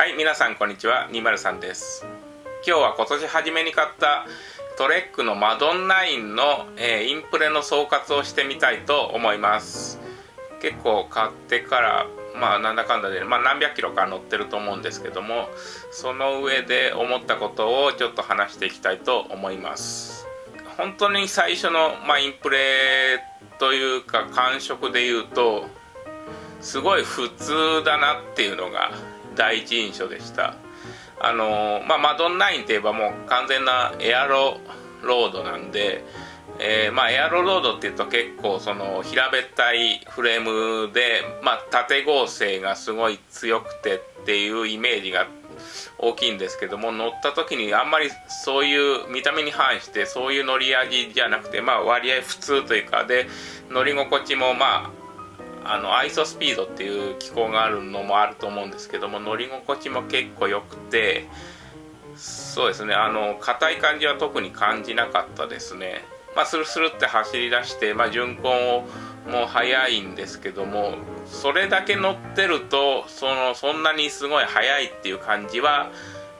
はい皆さんこんにちは。203です。今日は今年初めに買ったトレックのマドン9の、えー、インプレの総括をしてみたいと思います。結構買ってからまあなんだかんだで、まあ、何百キロか乗ってると思うんですけどもその上で思ったことをちょっと話していきたいと思います。本当に最初の、まあ、インプレというか感触で言うとすごい普通だなっていうのが第一印象でした。あのまあ、マドン9といえばもう完全なエアロロードなんで、えー、まあ、エアロロードっていうと結構その平べったいフレームで、まあ、縦合成がすごい強くてっていうイメージが大きいんですけども乗った時にあんまりそういう見た目に反してそういう乗り味じゃなくてまあ割合普通というかで乗り心地もまあのアイソスピードっていう機構があるのもあると思うんですけども乗り心地も結構良くてそうですねあの硬い感じは特に感じなかったですね。まあスルスルって走り出して、まあ、巡航をもう速いんですけどもそれだけ乗ってるとそのそんなにすごい速いっていう感じは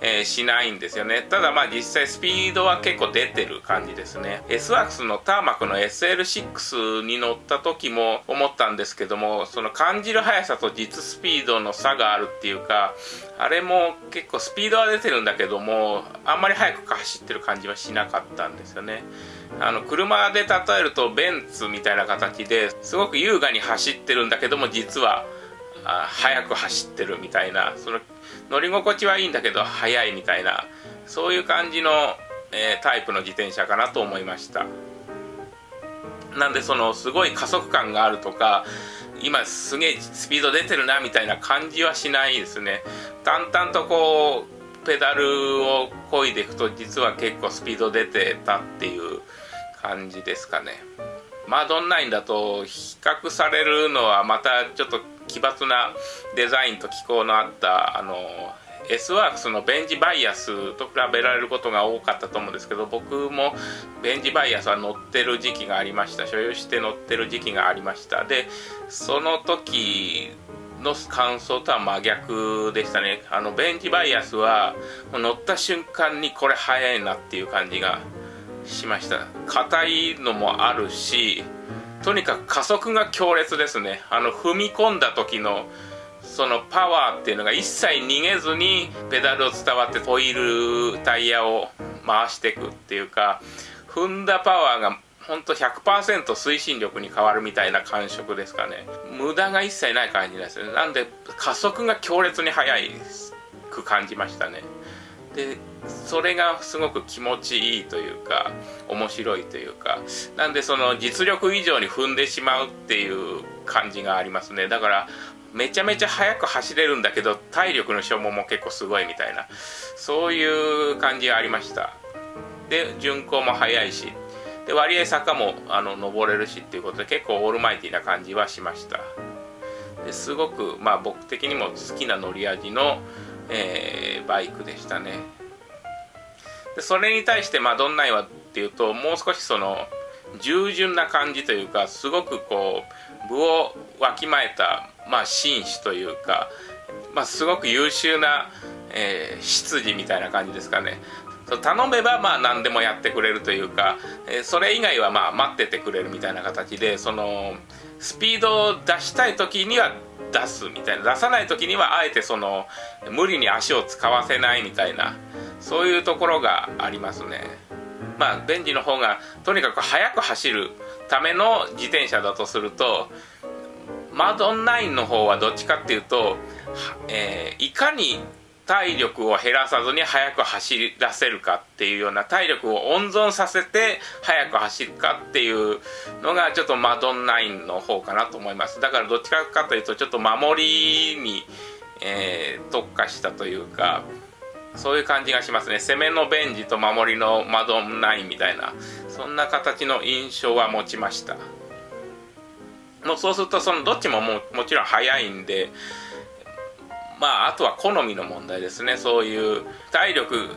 えー、しないんですよね。ただまあ実際スピードは結構出てる感じですね。S ワークスのターマクの SL6 に乗った時も思ったんですけどもその感じる速さと実スピードの差があるっていうかあれも結構スピードは出てるんだけどもあんまり速く走ってる感じはしなかったんですよね。あの車で例えるとベンツみたいな形ですごく優雅に走ってるんだけども実は速く走ってるみたいなその乗り心地はいいんだけど速いみたいなそういう感じの、えー、タイプの自転車かなと思いました。なんでそのすごい加速感があるとか今すげえスピード出てるなみたいな感じはしないですね。淡々とこうペダルを漕いでいくと実は結構スピード出てたっていう感じですかね。マドン9だと比較されるのはまたちょっと奇抜なデザインと機構のあったあの S ワークスのベンジバイアスと比べられることが多かったと思うんですけど僕もベンジバイアスは乗ってる時期がありました。所有して乗ってる時期がありました。でその時の感想とは真逆でしたね。あのベンジバイアスは乗った瞬間にこれ速いなっていう感じがしました。硬いのもあるしとにかく加速が強烈ですね。あの踏み込んだ時のそのパワーっていうのが一切逃げずにペダルを伝わってホイールタイヤを回していくっていうか踏んだパワーがほんと100%推進力に変わるみたいな感触ですかね。無駄が一切ない感じですね。なんで加速が強烈に速く感じましたね。でそれがすごく気持ちいいというか面白いというか。なんでその実力以上に踏んでしまうっていう感じがありますね。だからめちゃめちゃ速く走れるんだけど体力の消耗も結構すごいみたいな。そういう感じがありました。で巡航も速いし。で割合坂もあの登れるしっていうことで結構オールマイティな感じはしました。ですごくまあ僕的にも好きな乗り味のえー、バイクでしたね。でそれに対してまあどんないはっていうともう少しその従順な感じというかすごくこう部をわきまえた、まあ、紳士というか、まあ、すごく優秀な、えー、執事みたいな感じですかね。頼めばまあ何でもやってくれるというか、えー、それ以外はまあ待っててくれるみたいな形でそのスピードを出したい時には出すみたいな出さない時にはあえてその無理に足を使わせないみたいなそういうところがありますね。まあベンジの方がとにかく速く走るための自転車だとするとマドン9の方はどっちかっていうと、えー、いかに体力を減らさずに速く走らせるかっていうような体力を温存させて速く走るかっていうのがちょっとマドン9の方かなと思います。だからどっちかというとちょっと守りに、えー、特化したというかそういう感じがしますね。攻めのベンジと守りのマドン9みたいなそんな形の印象は持ちました。もうそうするとそのどっちもももちろん速いんでまああとは好みの問題ですねそういう体力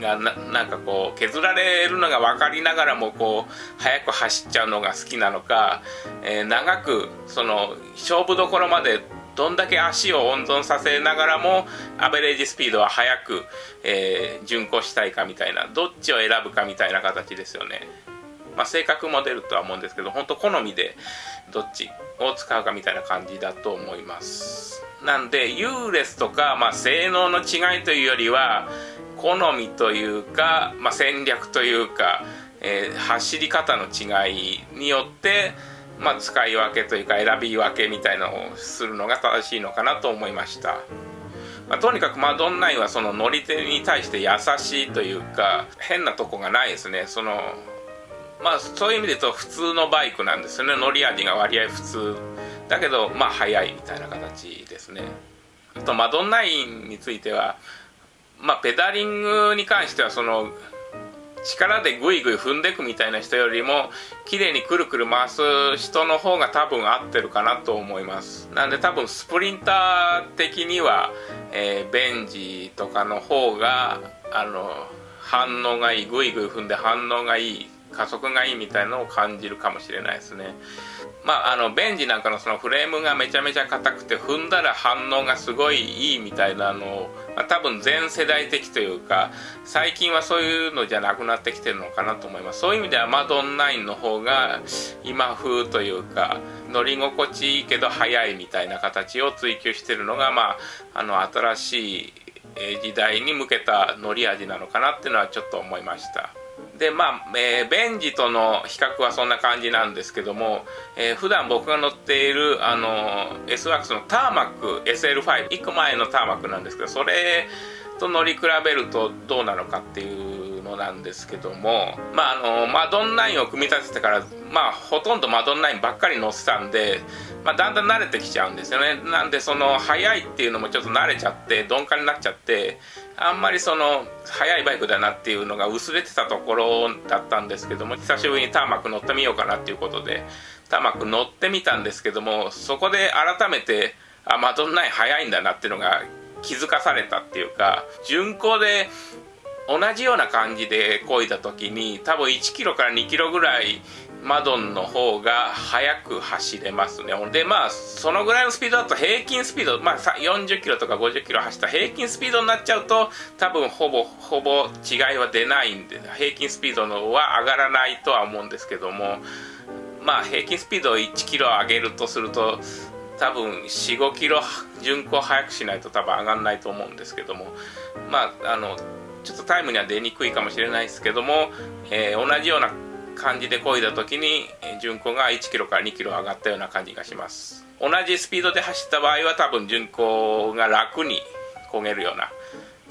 がなんかこう削られるのが分かりながらもこう速く走っちゃうのが好きなのか、えー、長くその勝負どころまでどんだけ足を温存させながらもアベレージスピードは速く、えー、巡航したいかみたいなどっちを選ぶかみたいな形ですよね。まあ、性格も出るとは思うんですけど本当好みでどっちを使うかみたいな感じだと思いますなんで優劣とか、まあ、性能の違いというよりは好みというか、まあ、戦略というか、えー、走り方の違いによってまあ、使い分けというか選び分けみたいなのをするのが正しいのかなと思いました、まあ、とにかくマドンナインはその乗り手に対して優しいというか変なとこがないですね。そのまあそういう意味で言うと普通のバイクなんですよね。乗り味が割合普通。だけどまあ速いみたいな形ですね。あとマドンナインについてはまあペダリングに関してはその力でグイグイ踏んでくみたいな人よりも綺麗にくるくる回す人の方が多分合ってるかなと思います。なんで多分スプリンター的には、えー、ベンジとかの方があの反応がいいグイグイ踏んで反応がいい加速がいいみたいなのを感じるかもしれないですね。まああのベンジなんかのそのフレームがめちゃめちゃ硬くて踏んだら反応がすごいいいみたいなのを、まあ、多分全世代的というか最近はそういうのじゃなくなってきてるのかなと思います。そういう意味ではマドン9の方が今風というか乗り心地いいけど速いみたいな形を追求してるのがまああの新しい時代に向けた乗り味なのかなっていうのはちょっと思いました。でまあ、えー、ベンジとの比較はそんな感じなんですけども、えー、普段僕が乗っているあの S ワークスのターマック SL51 個前のターマックなんですけどそれと乗り比べるとどうなのかっていうのなんですけどもまああのマドン9を組み立ててからまあほとんどマドン9ばっかり乗ってたんでまあ、だんだん慣れてきちゃうんですよね。なんでその速いっていうのもちょっと慣れちゃって鈍感になっちゃってあんまりその速いバイクだなっていうのが薄れてたところだったんですけども久しぶりにターマック乗ってみようかなっていうことでターマック乗ってみたんですけどもそこで改めてあマドンナイン速いんだなっていうのが気づかされたっていうか巡航で同じような感じで漕いだ時に多分1キロから2キロぐらいマドンの方が速く走れますね。でまあそのぐらいのスピードだと平均スピード、まあ、40キロとか50キロ走った平均スピードになっちゃうと多分ほぼほぼ違いは出ないんで平均スピードのは上がらないとは思うんですけどもまあ平均スピードを1キロ上げるとすると多分45キロ巡航速くしないと多分上がんないと思うんですけどもまああのちょっとタイムには出にくいかもしれないですけども、えー、同じような感じで漕いだ時に巡航が1キロから2キロ上がったような感じがします。同じスピードで走った場合は多分巡航が楽に漕げるような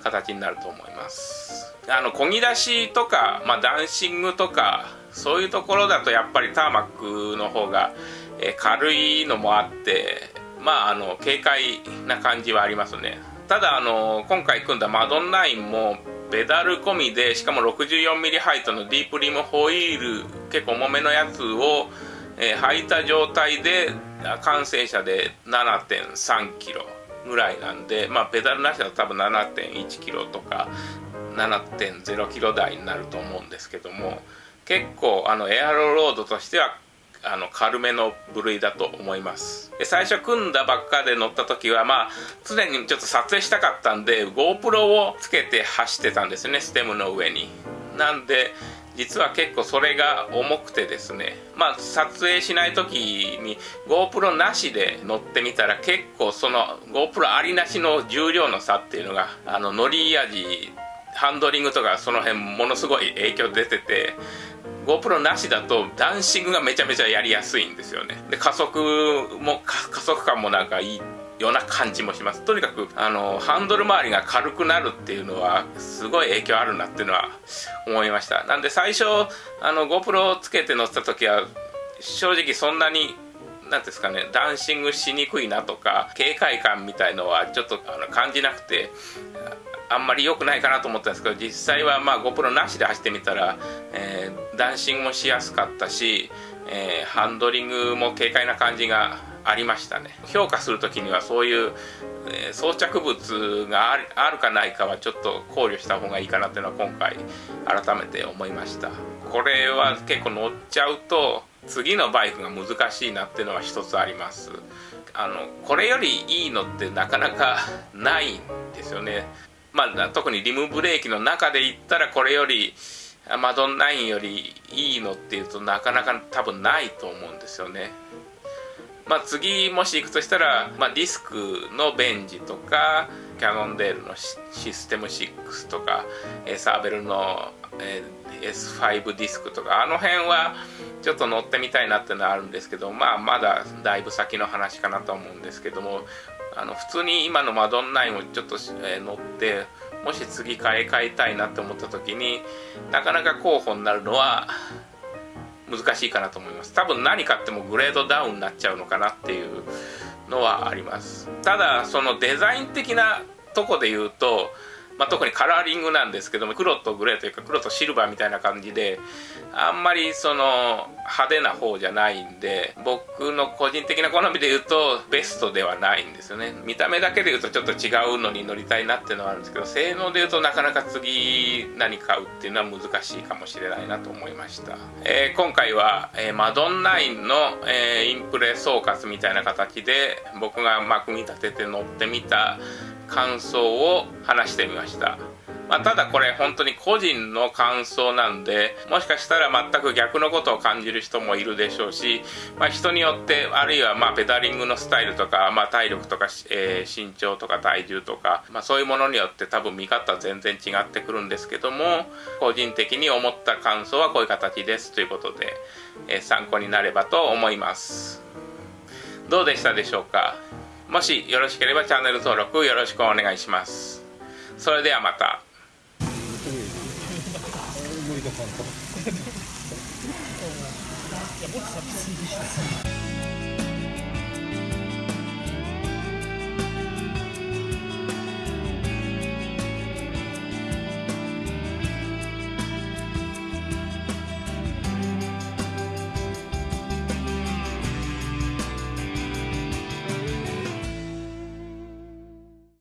形になると思います。あの漕ぎ出しとか、まあ、ダンシングとかそういうところだとやっぱりターマックの方が、え軽いのもあってまああの軽快な感じはありますね。ただあの今回組んだマドンナインもペダル込みでしかも 64mm ハイトのディープリムホイール結構重めのやつを、えー、履いた状態で完成車で 7.3kg ぐらいなんで、まあ、ペダルなしだと多分 7.1kg とか 7.0kg 台になると思うんですけども結構あのエアロロードとしてはあの軽めの部類だと思います。で最初組んだばっかで乗った時はまあ常にちょっと撮影したかったんで GoPro をつけて走ってたんですねステムの上に。なんで実は結構それが重くてですねまあ撮影しない時に GoPro なしで乗ってみたら結構その GoPro ありなしの重量の差っていうのがあの乗り味ハンドリングとかその辺ものすごい影響出てて GoPro なしだとダンシングがめちゃめちゃやりやすいんですよね。で加速も加速感もなんかいいような感じもします。とにかくあのハンドル周りが軽くなるっていうのはすごい影響あるなっていうのは思いました。なんで最初あの GoPro をつけて乗った時は正直そんなに何ですかねダンシングしにくいなとか警戒感みたいのはちょっとあの感じなくてあんまり良くないかなと思ったんですけど実際はまあ GoPro なしで走ってみたら、えー、ダンシングもしやすかったし、えー、ハンドリングも軽快な感じがありましたね。評価する時にはそういう、えー、装着物があるかないかはちょっと考慮した方がいいかなっていうのは今回改めて思いました。これは結構乗っちゃうと次のバイクが難しいなっていうのは一つあります。あのこれよりいいのってなかなかないんですよね。まあ特にリムブレーキの中で言ったらこれよりマドン9よりいいのっていうとなかなか多分ないと思うんですよね。まあ次もし行くとしたら、まあ、ディスクのベンジとかキャノンデールのシステム6とかサーベルの S5 ディスクとかあの辺はちょっと乗ってみたいなっていうのはあるんですけどまあまだだいぶ先の話かなと思うんですけどもあの普通に今のマドンナインをちょっと、え乗ってもし次買い替えたいなって思った時になかなか候補になるのは難しいかなと思います。多分何買ってもグレードダウンになっちゃうのかなっていうのはあります。ただそのデザイン的なとこで言うとまあ、特にカラーリングなんですけども黒とグレーというか黒とシルバーみたいな感じであんまりその派手な方じゃないんで僕の個人的な好みで言うとベストではないんですよね。見た目だけで言うとちょっと違うのに乗りたいなっていうのはあるんですけど性能で言うとなかなか次何買うっていうのは難しいかもしれないなと思いました、えー、今回は、えー、マドン9の、えー、インプレ総括みたいな形で僕がま組み立てて乗ってみた感想を話してみました。まあ、ただこれ本当に個人の感想なんでもしかしたら全く逆のことを感じる人もいるでしょうし、まあ、人によってあるいはまペダリングのスタイルとか、まあ、体力とか、えー、身長とか体重とか、まあ、そういうものによって多分見方は全然違ってくるんですけども個人的に思った感想はこういう形ですということで、えー、参考になればと思いますどうでしたでしょうか？もしよろしければチャンネル登録よろしくお願いします。それではまた。いやもっと